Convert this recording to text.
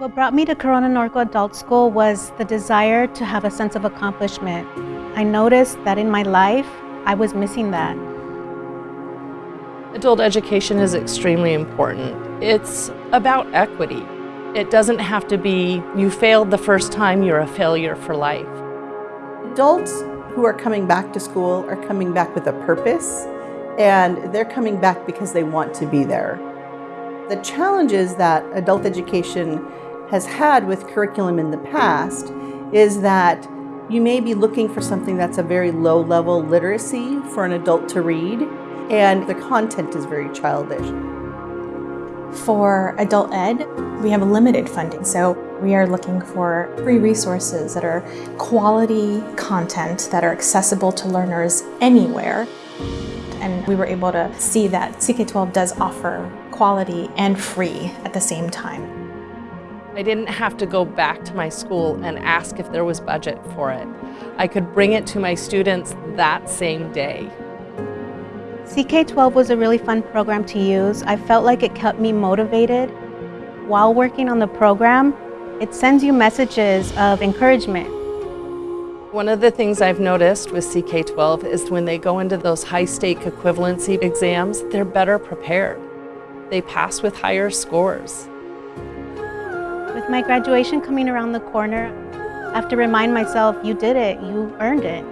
What brought me to Corona-Norco Adult School was the desire to have a sense of accomplishment. I noticed that in my life, I was missing that. Adult education is extremely important. It's about equity. It doesn't have to be, you failed the first time, you're a failure for life. Adults who are coming back to school are coming back with a purpose and they're coming back because they want to be there. The challenges that adult education has had with curriculum in the past is that you may be looking for something that's a very low level literacy for an adult to read and the content is very childish. For adult ed, we have limited funding, so we are looking for free resources that are quality content that are accessible to learners anywhere. And we were able to see that CK12 does offer quality and free at the same time. I didn't have to go back to my school and ask if there was budget for it. I could bring it to my students that same day. CK12 was a really fun program to use. I felt like it kept me motivated. While working on the program, it sends you messages of encouragement. One of the things I've noticed with CK12 is when they go into those high-stake equivalency exams, they're better prepared. They pass with higher scores. With my graduation coming around the corner, I have to remind myself, you did it, you earned it.